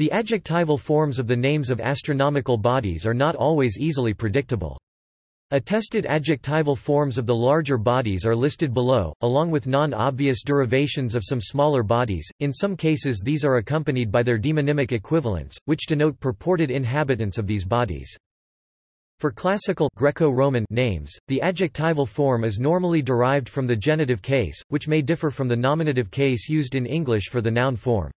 The adjectival forms of the names of astronomical bodies are not always easily predictable. Attested adjectival forms of the larger bodies are listed below, along with non-obvious derivations of some smaller bodies, in some cases these are accompanied by their demonymic equivalents, which denote purported inhabitants of these bodies. For classical Greco-Roman names, the adjectival form is normally derived from the genitive case, which may differ from the nominative case used in English for the noun form.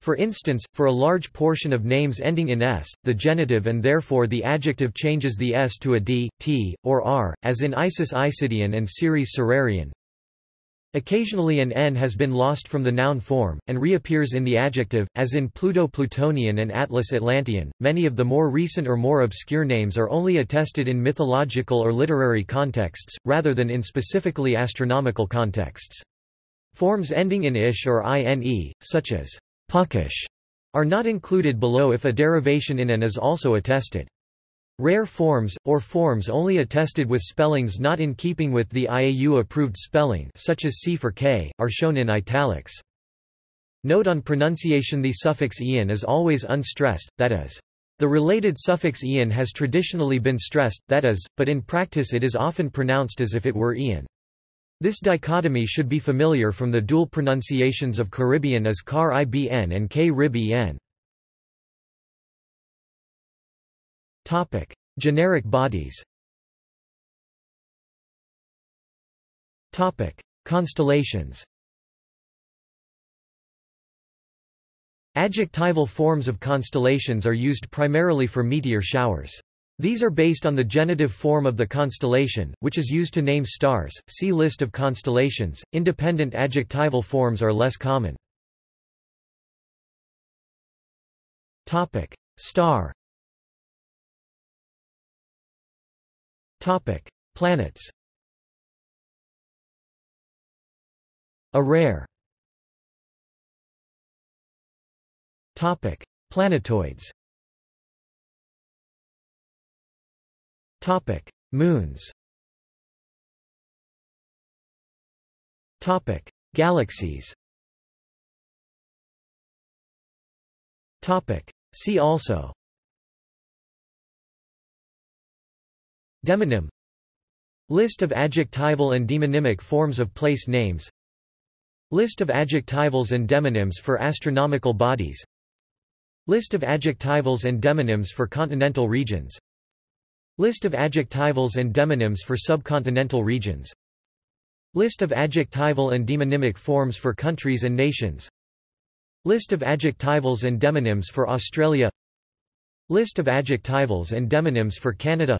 For instance, for a large portion of names ending in s, the genitive and therefore the adjective changes the s to a d, t, or r, as in Isis Isidian and Ceres Cererian. Occasionally an n has been lost from the noun form, and reappears in the adjective, as in Pluto Plutonian and Atlas Atlantean. Many of the more recent or more obscure names are only attested in mythological or literary contexts, rather than in specifically astronomical contexts. Forms ending in ish or ine, such as Puckish are not included below if a derivation in an is also attested. Rare forms, or forms only attested with spellings not in keeping with the IAU-approved spelling such as C for K, are shown in italics. Note on pronunciation the suffix ian is always unstressed, that is. The related suffix ian has traditionally been stressed, that is, but in practice it is often pronounced as if it were ian. This dichotomy should be familiar from the dual pronunciations of Caribbean as Car ibn and K rib en. Topic: Generic bodies. Constellations. Adjectival forms of constellations are used primarily for meteor showers. These are based on the genitive form of the constellation, which is used to name stars. See list of constellations. Independent adjectival forms are less common. Topic: Star. Topic: Planets. A rare. Topic: Planetoids. Topic: Moons. Topic: Galaxies. Topic: See also. Demonym. List of adjectival and demonymic forms of place names. List of adjectivals and demonyms for astronomical bodies. List of adjectivals and demonyms for continental regions List of adjectivals and demonyms for subcontinental regions. List of adjectival and demonymic forms for countries and nations. List of adjectivals and demonyms for Australia. List of adjectivals and demonyms for Canada.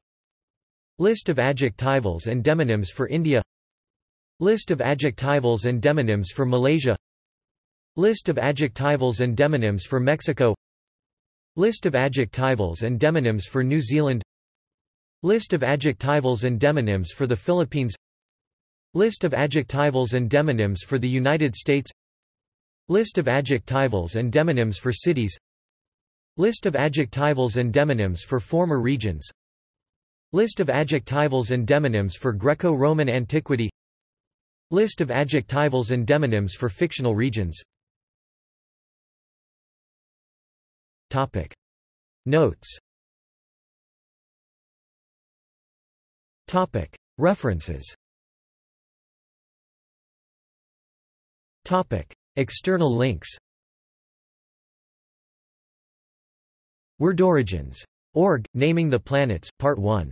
List of adjectivals and demonyms for India. List of adjectivals and demonyms for Malaysia. List of adjectivals and demonyms for Mexico. List of adjectivals and demonyms for New Zealand List of adjectivals and demonyms for the Philippines. List of adjectivals and demonyms for the United States. List of adjectivals and demonyms for cities. List of adjectivals and demonyms for former regions. List of adjectivals and demonyms for Greco-Roman antiquity. List of adjectivals and demonyms for fictional regions. Topic. Notes References. External links Word Origins. Org, Naming the Planets, Part 1